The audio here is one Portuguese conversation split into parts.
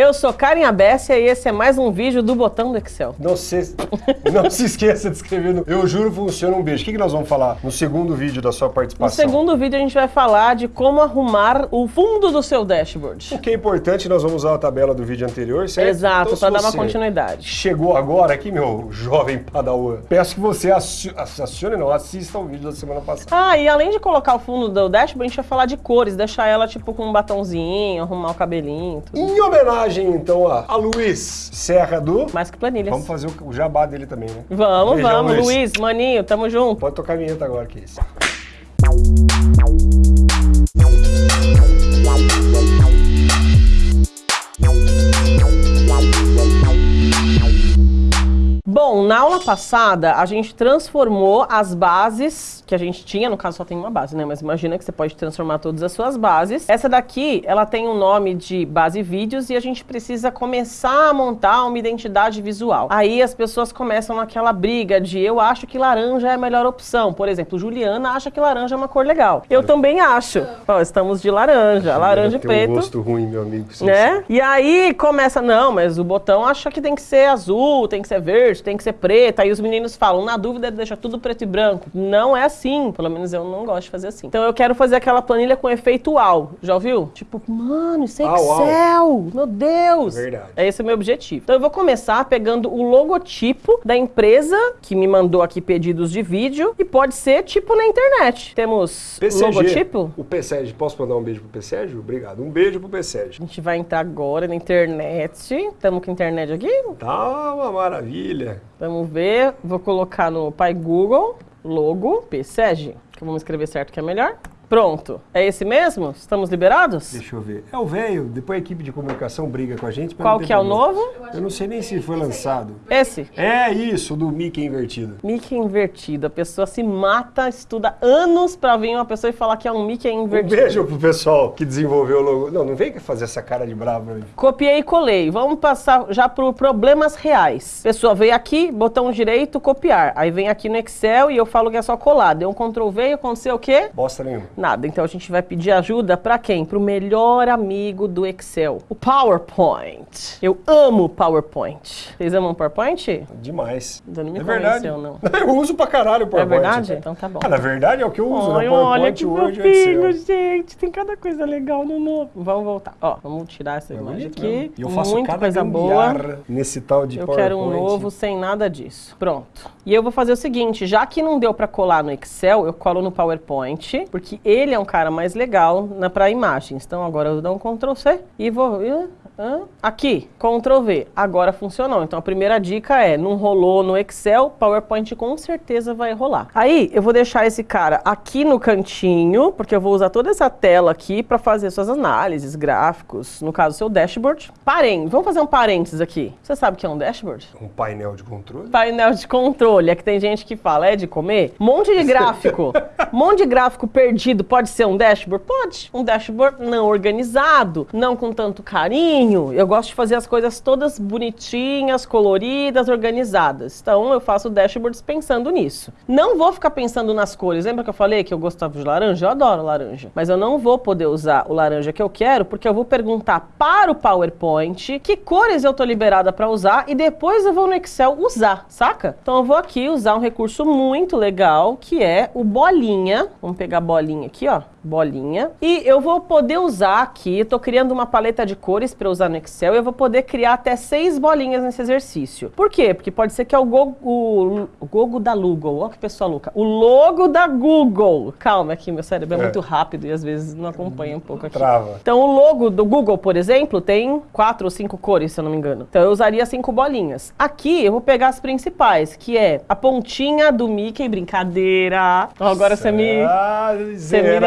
Eu sou Karen Abessia e esse é mais um vídeo do botão do Excel. Não se, não se esqueça de escrever no Eu Juro Funciona um Beijo. O que, que nós vamos falar no segundo vídeo da sua No participação? segundo vídeo a gente vai falar de como arrumar o fundo do seu dashboard. O que é importante, nós vamos usar a tabela do vídeo anterior, certo? Exato, Então, para dar uma continuidade. Chegou agora aqui, meu jovem padawan. Peço que você acione, não, assista o vídeo da semana passada. Ah, e além de colocar o fundo do dashboard, a gente vai falar de cores, deixar ela tipo com um batonzinho, arrumar o cabelinho, tudo. Em homenagem, então, a, a Luiz Serra do... Mais que planilhas. Vamos fazer o, o jabá dele também, né? Vamos, Beijão, vamos, Luiz. Luiz, maninho, tamo junto. Pode tocar a vinheta agora, que é isso. Bom, na aula passada, a gente transformou as bases que a gente tinha, no caso só tem uma base, né? Mas imagina que você pode transformar todas as suas bases. Essa daqui, ela tem o nome de base vídeos e a gente precisa começar a montar uma identidade visual. Aí as pessoas começam naquela briga de eu acho que laranja é a melhor opção. Por exemplo, Juliana acha que laranja é uma cor legal. Eu também acho. Ó, estamos de laranja, laranja e preto. um gosto ruim, meu amigo. Né? E aí começa, não, mas o botão acha que tem que ser azul, tem que ser verde, tem que ser preto. Aí os meninos falam, na dúvida, deixa tudo preto e branco. Não é assim, pelo menos eu não gosto de fazer assim. Então eu quero fazer aquela planilha com efeito UAU. Já ouviu? Tipo, mano, isso é uau. Excel! Meu Deus! Verdade. É esse o meu objetivo. Então eu vou começar pegando o logotipo da empresa que me mandou aqui pedidos de vídeo e pode ser tipo na internet. Temos PCG. logotipo. O PSEG. Posso mandar um beijo pro PSEG? Obrigado. Um beijo pro PSEG. A gente vai entrar agora na internet. Estamos com internet aqui? Tá uma maravilha. Vamos ver. Vou colocar no Pai Google, logo, PSEG, que vamos escrever certo que é melhor. Pronto. É esse mesmo? Estamos liberados? Deixa eu ver. É o velho. Depois a equipe de comunicação briga com a gente. Qual que é o novo? Eu não sei nem se foi lançado. Esse. É isso, do Mickey invertido. Mickey invertido. A pessoa se mata, estuda anos pra vir uma pessoa e falar que é um Mickey Um invertido. beijo pro pessoal que desenvolveu o logo. Não, não vem fazer essa cara de bravo aí. Copiei e colei. Vamos passar já por problemas reais. Pessoa veio aqui, botão direito, copiar. Aí vem aqui no Excel e eu falo que é só colar. Deu um Ctrl V e aconteceu o quê? Bosta nenhuma. Nada. Então a gente vai pedir ajuda pra quem? Pro melhor amigo do Excel, o PowerPoint. Eu amo PowerPoint. Vocês amam PowerPoint? Demais. Ainda não me é verdade. não. Eu uso pra caralho o É PowerPoint. verdade? cara. Então tá bom. Ah, na verdade é o que eu uso, né? Ai, olha PowerPoint, que Word fofinho, Excel. gente. Tem cada coisa legal no novo. Vamos voltar. Ó, vamos tirar essa É imagem aqui. mesmo. E eu faço Muita cada coisa boa. nesse tal de Eu PowerPoint. quero um novo sem nada disso. Pronto. E eu vou fazer o seguinte, já que não deu pra colar no Excel, eu colo no PowerPoint, porque ele é um cara mais legal na para imagens. Então agora eu dou um Ctrl C e vou aqui, Ctrl V. Agora funcionou. Então a primeira dica é, não rolou no Excel, PowerPoint com certeza vai rolar. Aí eu vou deixar esse cara aqui no cantinho, porque eu vou usar toda essa tela aqui para fazer suas análises, gráficos, no caso seu dashboard. Parem, vamos fazer um parênteses aqui. Você sabe o que é um dashboard? Um painel de controle. painel de controle. É que tem gente que fala, é de comer? Monte de gráfico. Monte de gráfico perdido pode ser um dashboard? Pode. Um dashboard não organizado, não com tanto carinho. Eu gosto de fazer as coisas todas bonitinhas, coloridas, organizadas. Então eu faço dashboards pensando nisso. Não vou ficar pensando nas cores. Lembra que eu falei que eu gostava de laranja? Eu adoro laranja. Mas eu não vou poder usar o laranja que eu quero, porque eu vou perguntar para o PowerPoint que cores eu tô liberada para usar e depois eu vou no Excel usar, saca? Então eu vou aqui usar um recurso muito legal, que é o bolinha. Vamos pegar a bolinha aqui, ó. Bolinha. E eu vou poder usar aqui, tô criando uma paleta de cores para usar no Excel e eu vou poder criar até seis bolinhas nesse exercício. Por quê? Porque pode ser que é o Gogo, o, Gogo da Google. Ó que pessoa louca. O logo da Google. Calma aqui, meu cérebro é, É. muito rápido e às vezes não acompanha um pouco aqui. Trava. Então, o logo do Google, por exemplo, tem quatro ou cinco cores, se eu não me engano. Então, eu usaria cinco bolinhas. Aqui, eu vou pegar as principais, que é a pontinha do Mickey, brincadeira. Agora você me, você me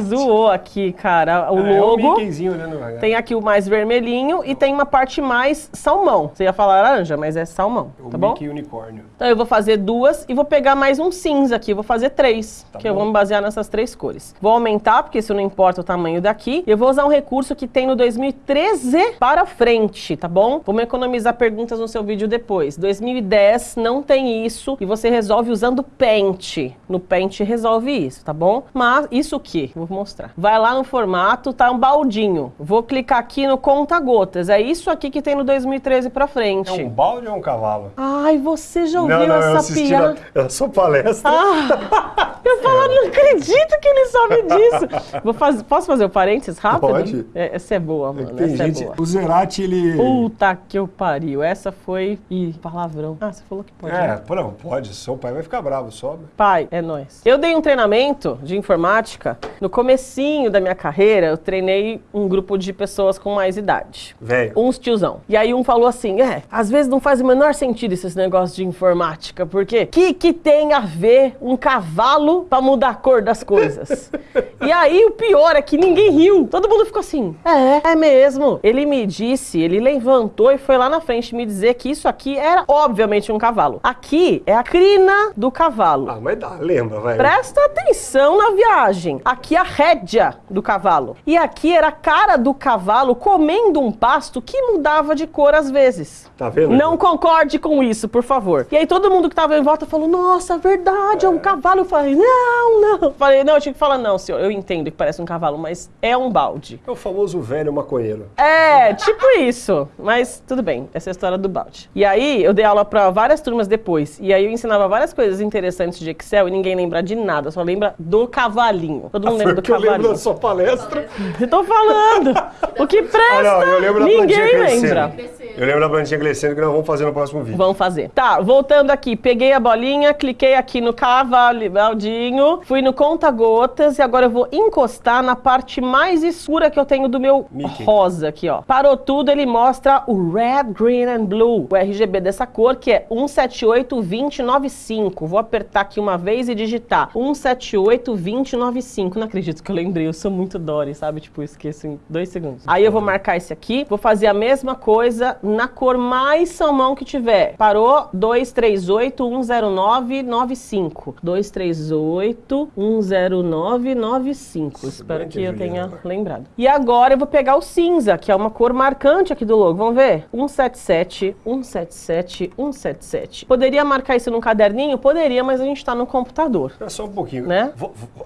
zoou aqui, cara. O é logo Mickeyzinho olhando devagar. tem aqui o mais vermelhinho e tem uma parte mais salmão. Você ia falar laranja, mas é salmão, O tá bom? Mickey unicórnio. Então eu vou fazer duas e vou pegar mais um cinza aqui, vou fazer três, Tá que eu bom. vou me basear nessas três cores. Vou aumentar, porque isso não importa o tamanho daqui. Eu vou usar um recurso que tem no 2013 para frente, tá bom? Vamos economizar perguntas no seu vídeo depois. 2010 não tem isso e você resolve usando Paint. No Paint resolve isso, tá bom? Mas isso o quê? Aqui, vou mostrar. Vai lá no formato, tá um baldinho. Vou clicar aqui no conta gotas. É isso aqui que tem no 2013 pra frente. É um balde ou é um cavalo? Ai, você já ouviu não, não, eu essa piada? na, na sua palestra. Ah, eu falo, não acredito que ele sabe disso. Vou faz- posso fazer o parênteses rápido? Pode. É, essa é boa, mano. Tem essa gente. é boa. O Zerati, ele. Puta que eu pariu. Essa foi. Ih, palavrão. Ah, você falou que pode. É, né? não, pode. Seu pai vai ficar bravo, sobe. Pai, é nóis. Eu dei um treinamento de informática. No comecinho da minha carreira, eu treinei um grupo de pessoas com mais idade. Velho. Uns tiozão. E aí um falou assim, é, às vezes não faz o menor sentido esses negócios de informática, porque que que tem a ver um cavalo pra mudar a cor das coisas? e aí o pior é que ninguém riu. Todo mundo ficou assim, é, é mesmo. Ele me disse, ele levantou e foi lá na frente me dizer que isso aqui era obviamente um cavalo. Aqui é a crina do cavalo. Ah, mas dá, lembra, velho. Presta atenção na viagem. Aqui é a rédea do cavalo. E aqui era a cara do cavalo comendo um pasto que mudava de cor às vezes. Tá vendo? Não concorde com isso, por favor. E aí todo mundo que tava em volta falou: Nossa, verdade, é um cavalo. Eu falei: Não, não. Falei: Não, eu tinha que falar: Não, senhor, eu entendo que parece um cavalo, mas é um balde. É o famoso velho maconheiro. É, tipo isso. Mas tudo bem, essa é a história do balde. E aí eu dei aula pra várias turmas depois. E aí eu ensinava várias coisas interessantes de Excel e ninguém lembra de nada, só lembra do cavalinho. Todo mundo Foi lembra o do que eu lembro cavalinho. da sua palestra. Eu tô falando. O que presta, Ah, não, lembro ninguém lembra. Eu lembro da plantinha crescendo que nós vamos fazer no próximo vídeo. Vamos fazer. Tá, voltando aqui. Peguei a bolinha, cliquei aqui no cavaldinho, fui no conta-gotas e agora eu vou encostar na parte mais escura que eu tenho do meu Mickey. rosa aqui, ó. Parou tudo, ele mostra o Red, Green and Blue, o RGB dessa cor, que é 1782095. Vou apertar aqui uma vez e digitar 1782095. Não acredito que eu lembrei, eu sou muito Dory, sabe? Tipo, esqueço em dois segundos. Aí eu vou marcar esse aqui, vou fazer a mesma coisa na cor mais salmão que tiver. Parou? 238-10995. 238-10995. Espero Bem que eu Juliana. tenha lembrado. E agora eu vou pegar o cinza, que é uma cor marcante aqui do logo. Vamos ver? 177, 177, 177. Poderia marcar isso num caderninho? Poderia, mas a gente tá no computador. Espera só um pouquinho. Né?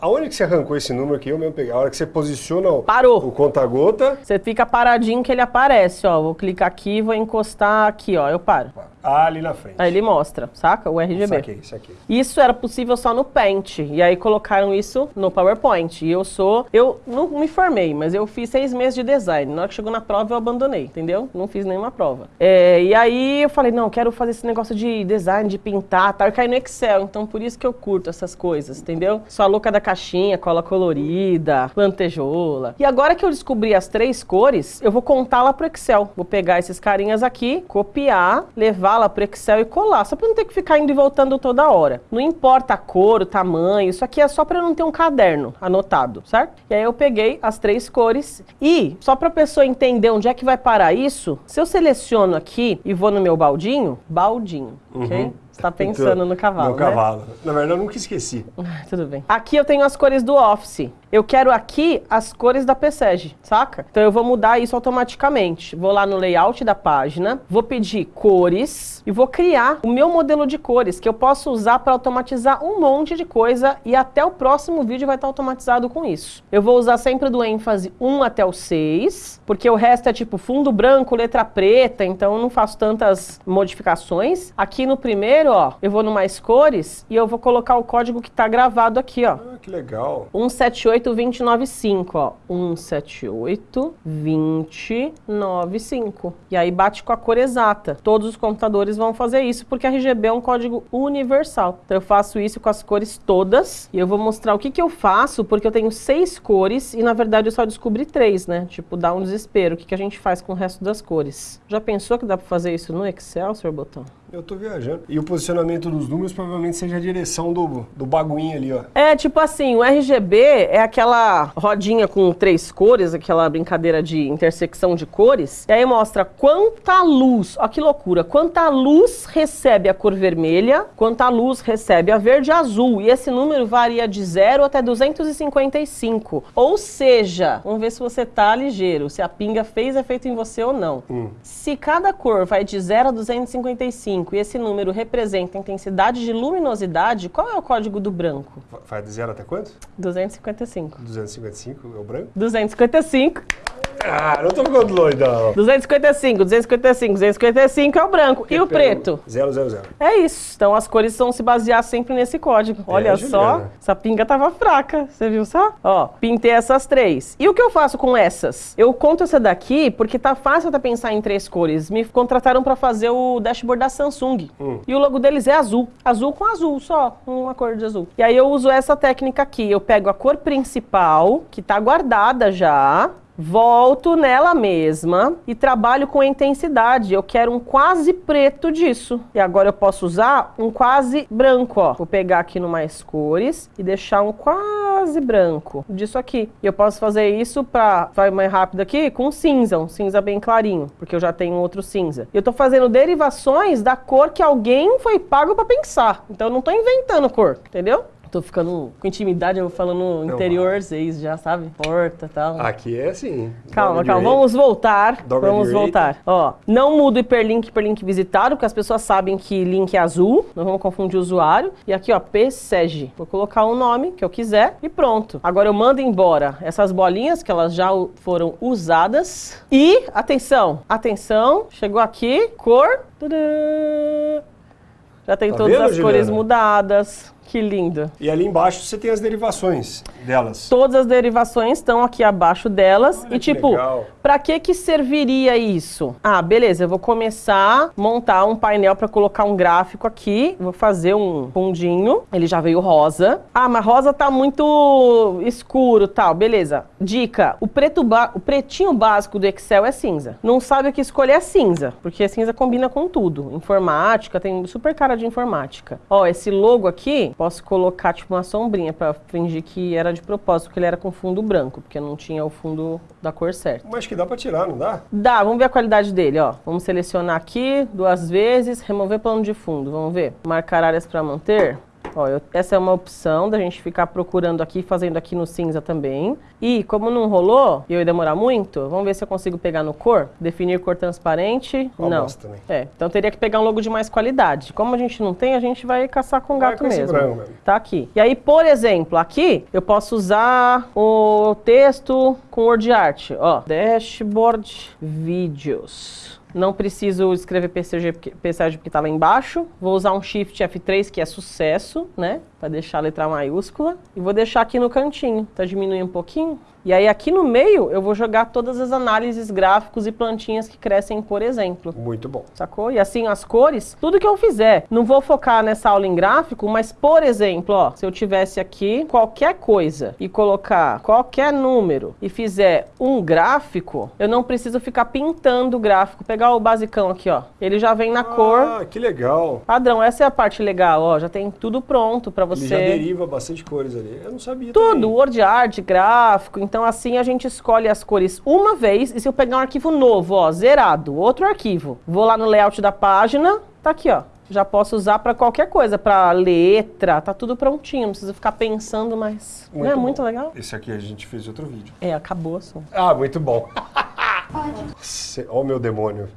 Aonde que você arrancou esse número aqui? Eu mesmo peguei. A hora que você posiciona o, Parou. o conta-gota. Você fica paradinho que ele aparece, ó. Vou clicar aqui e vou encostar aqui, ó. Eu paro. Ah, ali na frente. Aí ele mostra, saca? O RGB. Saquei, saquei. Isso era possível só no Paint. E aí colocaram isso no PowerPoint. E eu sou. Eu não me formei, mas eu fiz seis meses de design. Na hora que chegou na prova, eu abandonei, entendeu? Não fiz nenhuma prova. É, e aí eu falei, não, quero fazer esse negócio de design, de pintar, tá? Eu caí no Excel, então por isso que eu curto essas coisas, entendeu? Sou a louca da caixinha, cola colorida, lantejola. E agora que eu descobri as três cores, eu vou contar lá pro Excel. Vou pegar esses carinhas aqui, copiar, levar lá pro Excel e colar, só pra não ter que ficar indo e voltando toda hora. Não importa a cor, o tamanho, isso aqui é só eu não ter um caderno anotado, certo? E aí eu peguei as três cores e, só pra pessoa entender onde é que vai parar isso, se eu seleciono aqui e vou no meu baldinho, baldinho, ok? Tá pensando no cavalo, No né? cavalo. Na verdade, eu nunca esqueci. Ah, Tudo bem. Aqui eu tenho as cores do Office. Eu quero aqui as cores da PSEG, saca? Então eu vou mudar isso automaticamente. Vou lá no layout da página, vou pedir cores e vou criar o meu modelo de cores que eu posso usar para automatizar um monte de coisa e até o próximo vídeo vai estar automatizado com isso. Eu vou usar sempre do ênfase 1 até o 6, porque o resto é tipo fundo branco, letra preta, então eu não faço tantas modificações. Aqui no primeiro, ó, eu vou no mais cores e eu vou colocar o código que tá gravado aqui, ó. Ah, que legal. 178-295, ó. 178-295. E aí bate com a cor exata. Todos os computadores vão fazer isso porque RGB é um código universal. Então eu faço isso com as cores todas e eu vou mostrar o que, que eu faço porque eu tenho seis cores e na verdade eu só descobri três, né? Tipo, dá um desespero. O que, que a gente faz com o resto das cores? Já pensou que dá pra fazer isso no Excel, senhor Botão? Eu tô viajando. E o posicionamento dos números provavelmente seja a direção do, do baguinho ali, ó. É, tipo assim, o RGB é aquela rodinha com três cores, aquela brincadeira de intersecção de cores. E aí mostra quanta luz, ó que loucura, quanta luz recebe a cor vermelha, quanta luz recebe a verde e azul. E esse número varia de 0 até 255. Ou seja, vamos ver se você tá ligeiro, se a pinga fez efeito em você ou não. Se cada cor vai de 0 a 255 255 e esse número representa a intensidade de luminosidade, qual é o código do branco? Vai de zero até quanto? 255. 255 é o branco? 255. Ah, não tô ficando doidão. 255, 255, 255 é o branco. e o preto? Zero, zero, zero. É isso. Então as cores vão se basear sempre nesse código. Olha só, Juliana. essa pinga tava fraca. Você viu só? Ó, pintei essas três. E o que eu faço com essas? Eu conto essa daqui porque tá fácil até pensar em três cores. Me contrataram pra fazer o dashboard da Samsung. E o logo deles é azul. Azul com azul, só. Uma cor de azul. E aí eu uso essa técnica aqui. Eu pego a cor principal, que tá guardada já. Volto nela mesma e trabalho com intensidade. Eu quero um quase preto disso. E agora eu posso usar um quase branco, ó. Vou pegar aqui no mais cores e deixar um quase branco disso aqui. E eu posso fazer isso pra, vai mais rápido aqui, com cinza, um cinza bem clarinho, porque eu já tenho outro cinza. Eu tô fazendo derivações da cor que alguém foi pago pra pensar. Então eu não tô inventando cor, entendeu? Tô ficando com intimidade, eu vou falando interior, seis já sabe? Porta e tal. Aqui é assim. Calma, calma, vamos voltar. Dog vamos voltar. Ó, não muda o hiperlink, hiperlink visitado, porque as pessoas sabem que link é azul. Não vamos confundir o usuário. E aqui, ó, PSEG. Vou colocar o nome que eu quiser e pronto. Agora eu mando embora essas bolinhas que elas já foram usadas. E, atenção, atenção, chegou aqui, cor. Já tem Tá todas vendo, as cores Juliana? mudadas. Que lindo. E ali embaixo você tem as derivações delas. Todas as derivações estão aqui abaixo delas. Olha e tipo, pra que que serviria isso? Ah, beleza, eu vou começar a montar um painel pra colocar um gráfico aqui. Vou fazer um fundinho. Ele já veio rosa. Ah, mas rosa tá muito escuro, tal. Beleza. Dica: o preto o pretinho básico do Excel é cinza. Não sabe o que escolher é cinza, porque cinza combina com tudo. Informática tem super cara de informática. Ó, esse logo aqui, posso colocar tipo uma sombrinha pra fingir que era de propósito, porque ele era com fundo branco, porque não tinha o fundo da cor certa. Mas que dá pra tirar, não dá? Dá, vamos ver a qualidade dele, ó. Vamos selecionar aqui duas vezes, remover plano de fundo, vamos ver. Marcar áreas para manter. Ó, eu- essa é uma opção da gente ficar procurando aqui, fazendo aqui no cinza também. E como não rolou, e eu ia demorar muito, vamos ver se eu consigo pegar no cor. Definir cor transparente. Ó, não. também. É, então teria que pegar um logo de mais qualidade. Como a gente não tem, a gente vai caçar com Vai gato com mesmo. mesmo. Tá aqui. E aí, por exemplo, aqui eu posso usar o texto com word art. Ó, dashboard vídeos. Não preciso escrever PCG, PSAG porque tá lá embaixo. Vou usar um Shift F3, que é sucesso, né? Pra deixar a letra maiúscula. E vou deixar aqui no cantinho. Tá diminuindo um pouquinho. E aí aqui no meio eu vou jogar todas as análises gráficos e plantinhas que crescem, por exemplo. Muito bom. Sacou? E assim, as cores, tudo que eu fizer. Não vou focar nessa aula em gráfico, mas, por exemplo, ó, se eu tivesse aqui qualquer coisa e colocar qualquer número e fizer um gráfico, eu não preciso ficar pintando o gráfico. Pegar o basicão aqui, ó. Ele já vem na cor Ah, que legal. padrão. Essa é a parte legal, ó. Já tem tudo pronto pra Ele você. já deriva bastante cores ali. Eu não sabia Tudo, também. word art, gráfico. Então, assim, a gente escolhe as cores uma vez. E se eu pegar um arquivo novo, ó, zerado, outro arquivo, vou lá no layout da página, tá aqui, ó. Já posso usar pra qualquer coisa, pra letra, tá tudo prontinho. Não precisa ficar pensando mais. Não é Muito muito bom. legal? Esse aqui a gente fez outro vídeo. É, acabou assim. Ah, muito bom. Pode. Ó o meu demônio.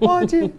Pode.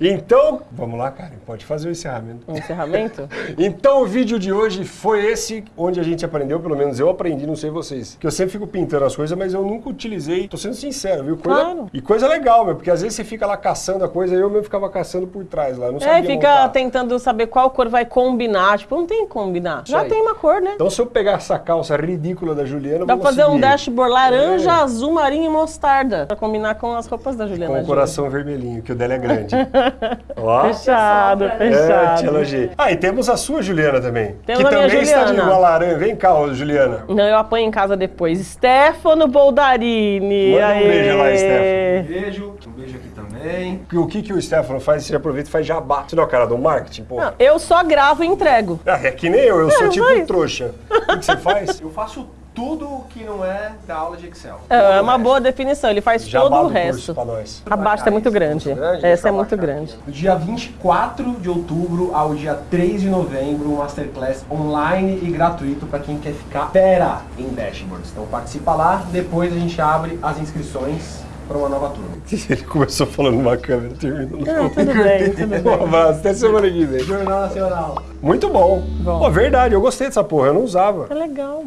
Então, vamos lá, Karen, pode fazer o encerramento. Um encerramento? Então o vídeo de hoje foi esse, onde a gente aprendeu, pelo menos eu aprendi, não sei vocês. Que eu sempre fico pintando as coisas, mas eu nunca utilizei. Tô sendo sincero, viu? Coisa, Claro. E coisa legal, meu, porque às vezes você fica lá caçando a coisa, eu mesmo ficava caçando por trás lá. eu Não é, sabia e fica montar. tentando saber qual cor vai combinar. Tipo, não tem que combinar. Já aí. tem uma cor, né? Então se eu pegar essa calça ridícula da Juliana, Dá pra fazer um dashboard laranja, É. azul, marinho e mostarda. Pra combinar com as roupas da Juliana. Com o coração vermelhinho, que o dela é grande. Ó. Fechado, É, fechado. te elogiei. Ah, e temos a sua Juliana também. Temos que também está de uma laranja. Vem cá, ô, Juliana. Não, eu apanho em casa depois. Stefano Boldarini. Manda um aê. beijo lá, Stefano. Um beijo, um beijo aqui também. O que, que o Stefano faz? Você aproveita e faz jabá. Você não é o cara do marketing, pô? Não, eu só gravo e entrego. Ah, é que nem eu, eu sou É, tipo vai. um trouxa. O que, que você faz? Eu faço tudo que não é da aula de Excel. É, é uma boa definição. Ele faz Jabá todo o resto. pra nós. A basta é muito grande. Muito grande? Essa é muito grande. Do dia 24 de outubro ao dia 3 de novembro, um Masterclass online e gratuito para quem quer ficar fera em dashboards. Então participa lá, depois a gente abre as inscrições para uma nova turma. Ele começou falando numa câmera, terminou. Não, tudo bem, tudo bem. Um abraço, até semana que vem. Jornal Nacional. Muito bom. Bom. Pô, verdade, eu gostei dessa porra, eu não usava. É legal.